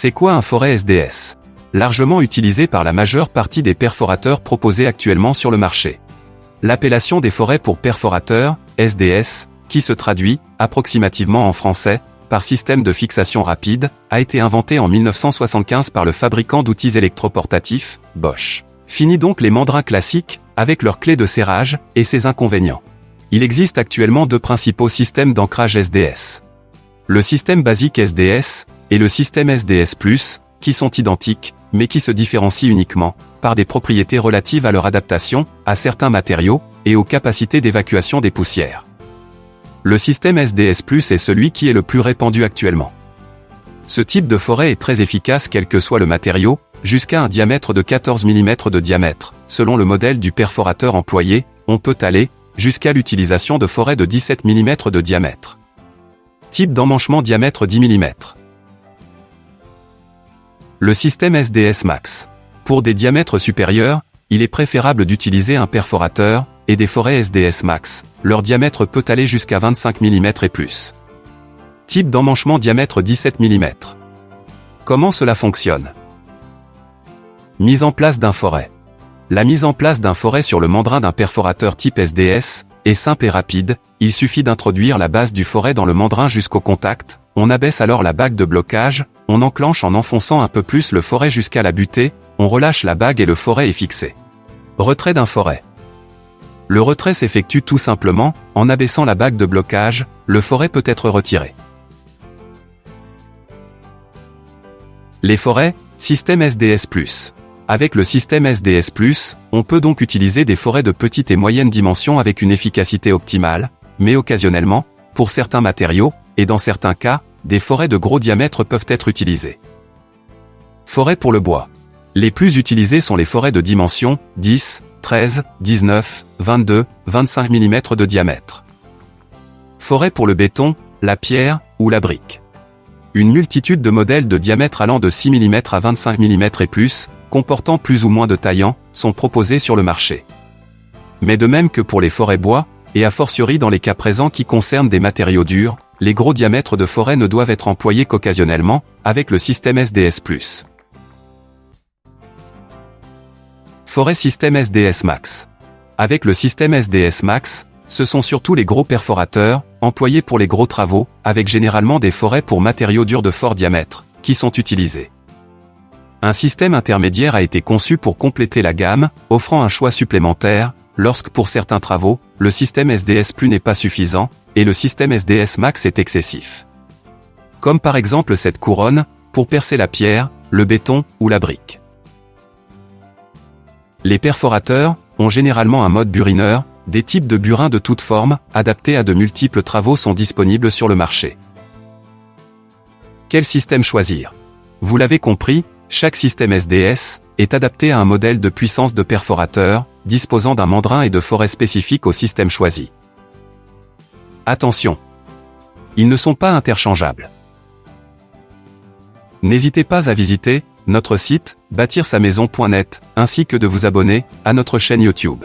C'est quoi un forêt SDS Largement utilisé par la majeure partie des perforateurs proposés actuellement sur le marché. L'appellation des forêts pour perforateurs, SDS, qui se traduit, approximativement en français, par système de fixation rapide, a été inventée en 1975 par le fabricant d'outils électroportatifs, Bosch. Fini donc les mandrins classiques, avec leurs clés de serrage, et ses inconvénients. Il existe actuellement deux principaux systèmes d'ancrage SDS. Le système basique SDS, et le système SDS+, qui sont identiques, mais qui se différencient uniquement, par des propriétés relatives à leur adaptation, à certains matériaux, et aux capacités d'évacuation des poussières. Le système SDS+, est celui qui est le plus répandu actuellement. Ce type de forêt est très efficace quel que soit le matériau, jusqu'à un diamètre de 14 mm de diamètre. Selon le modèle du perforateur employé, on peut aller jusqu'à l'utilisation de forêts de 17 mm de diamètre. Type d'emmanchement diamètre 10 mm. Le système SDS Max. Pour des diamètres supérieurs, il est préférable d'utiliser un perforateur, et des forêts SDS Max, leur diamètre peut aller jusqu'à 25 mm et plus. Type d'emmanchement diamètre 17 mm. Comment cela fonctionne? Mise en place d'un forêt. La mise en place d'un forêt sur le mandrin d'un perforateur type SDS est simple et rapide, il suffit d'introduire la base du forêt dans le mandrin jusqu'au contact, on abaisse alors la bague de blocage, on enclenche en enfonçant un peu plus le forêt jusqu'à la butée, on relâche la bague et le forêt est fixé. Retrait d'un forêt. Le retrait s'effectue tout simplement, en abaissant la bague de blocage, le forêt peut être retiré. Les forêts, système SDS+. Avec le système SDS+, on peut donc utiliser des forêts de petite et moyenne dimension avec une efficacité optimale, mais occasionnellement, pour certains matériaux, et dans certains cas, des forêts de gros diamètre peuvent être utilisées. Forêts pour le bois. Les plus utilisées sont les forêts de dimension 10, 13, 19, 22, 25 mm de diamètre. Forêt pour le béton, la pierre ou la brique. Une multitude de modèles de diamètre allant de 6 mm à 25 mm et plus, comportant plus ou moins de taillants, sont proposés sur le marché. Mais de même que pour les forêts bois, et a fortiori dans les cas présents qui concernent des matériaux durs, les gros diamètres de forêt ne doivent être employés qu'occasionnellement, avec le système SDS+. Forêt système SDS Max. Avec le système SDS Max, ce sont surtout les gros perforateurs, employés pour les gros travaux, avec généralement des forêts pour matériaux durs de fort diamètre, qui sont utilisés. Un système intermédiaire a été conçu pour compléter la gamme, offrant un choix supplémentaire, lorsque pour certains travaux, le système SDS Plus n'est pas suffisant, et le système SDS Max est excessif. Comme par exemple cette couronne, pour percer la pierre, le béton ou la brique. Les perforateurs ont généralement un mode burineur, des types de burins de toutes formes, adaptés à de multiples travaux sont disponibles sur le marché. Quel système choisir? Vous l'avez compris, chaque système SDS est adapté à un modèle de puissance de perforateur, disposant d'un mandrin et de forêt spécifiques au système choisi. Attention Ils ne sont pas interchangeables. N'hésitez pas à visiter notre site, bâtir sa maison.net, ainsi que de vous abonner à notre chaîne YouTube.